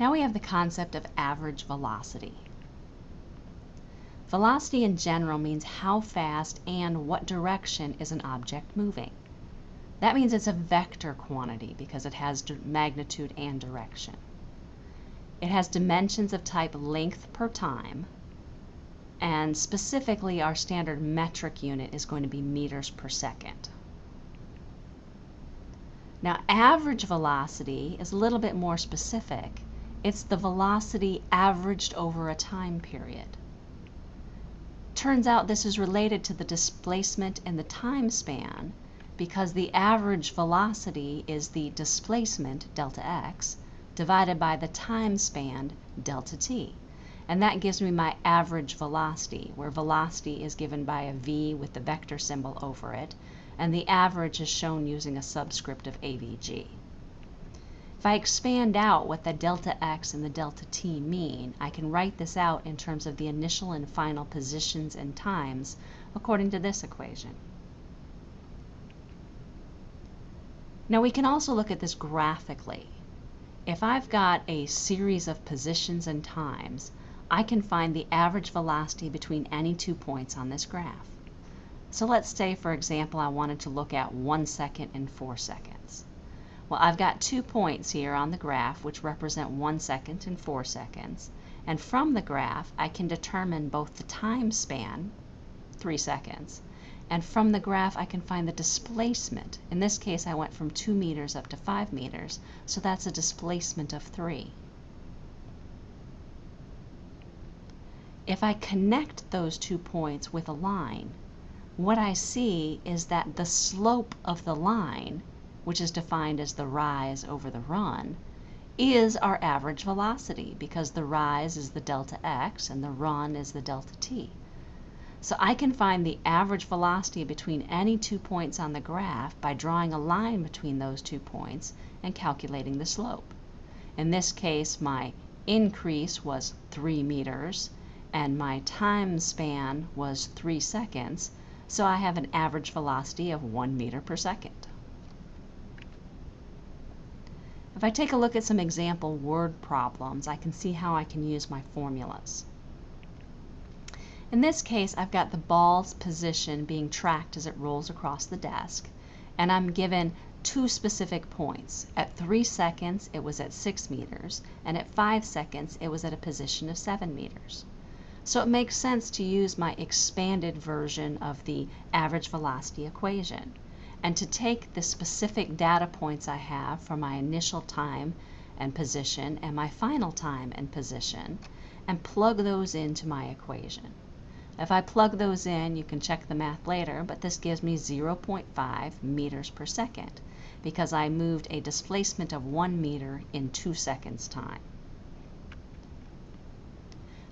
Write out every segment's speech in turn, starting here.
Now we have the concept of average velocity. Velocity in general means how fast and what direction is an object moving. That means it's a vector quantity because it has magnitude and direction. It has dimensions of type length per time, and specifically our standard metric unit is going to be meters per second. Now average velocity is a little bit more specific. It's the velocity averaged over a time period. Turns out this is related to the displacement in the time span because the average velocity is the displacement, delta x, divided by the time span, delta t. And that gives me my average velocity, where velocity is given by a v with the vector symbol over it, and the average is shown using a subscript of avg. If I expand out what the delta x and the delta t mean, I can write this out in terms of the initial and final positions and times according to this equation. Now we can also look at this graphically. If I've got a series of positions and times, I can find the average velocity between any two points on this graph. So let's say, for example, I wanted to look at one second and four seconds. Well, I've got two points here on the graph which represent one second and four seconds. And from the graph, I can determine both the time span, three seconds, and from the graph, I can find the displacement. In this case, I went from 2 meters up to 5 meters, so that's a displacement of 3. If I connect those two points with a line, what I see is that the slope of the line, which is defined as the rise over the run, is our average velocity because the rise is the delta x and the run is the delta t. So I can find the average velocity between any two points on the graph by drawing a line between those two points and calculating the slope. In this case, my increase was 3 meters and my time span was 3 seconds, so I have an average velocity of 1 meter per second. If I take a look at some example word problems, I can see how I can use my formulas. In this case, I've got the ball's position being tracked as it rolls across the desk, and I'm given two specific points. At 3 seconds, it was at 6 meters, and at 5 seconds, it was at a position of 7 meters. So it makes sense to use my expanded version of the average velocity equation and to take the specific data points I have for my initial time and position and my final time and position and plug those into my equation. If I plug those in, you can check the math later, but this gives me 0.5 meters per second because I moved a displacement of 1 meter in 2 seconds time.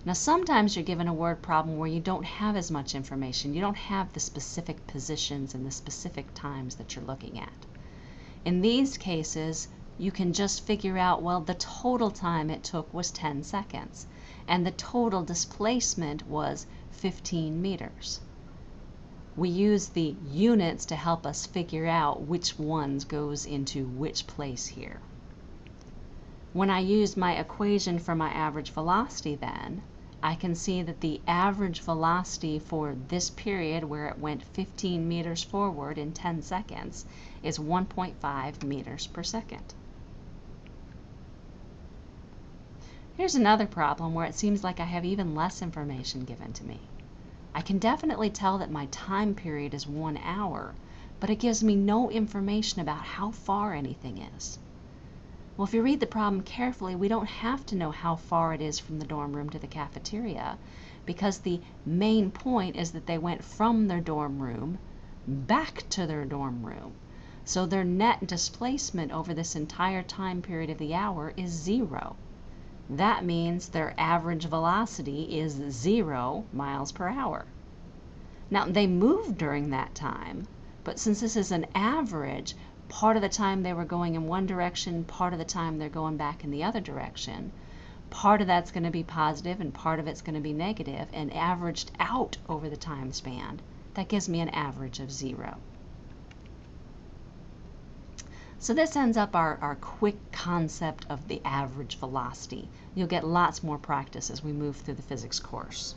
Now sometimes you're given a word problem where you don't have as much information. You don't have the specific positions and the specific times that you're looking at. In these cases, you can just figure out, well, the total time it took was 10 seconds, and the total displacement was 15 meters. We use the units to help us figure out which ones goes into which place here. When I use my equation for my average velocity then, I can see that the average velocity for this period where it went 15 meters forward in 10 seconds is 1.5 meters per second. Here's another problem where it seems like I have even less information given to me. I can definitely tell that my time period is one hour, but it gives me no information about how far anything is. Well, if you read the problem carefully, we don't have to know how far it is from the dorm room to the cafeteria because the main point is that they went from their dorm room back to their dorm room. So their net displacement over this entire time period of the hour is zero. That means their average velocity is zero miles per hour. Now, they moved during that time, but since this is an average, part of the time they were going in one direction, part of the time they're going back in the other direction. Part of that's going to be positive and part of it's going to be negative, and averaged out over the time span, that gives me an average of zero. So this ends up our, our quick concept of the average velocity. You'll get lots more practice as we move through the physics course.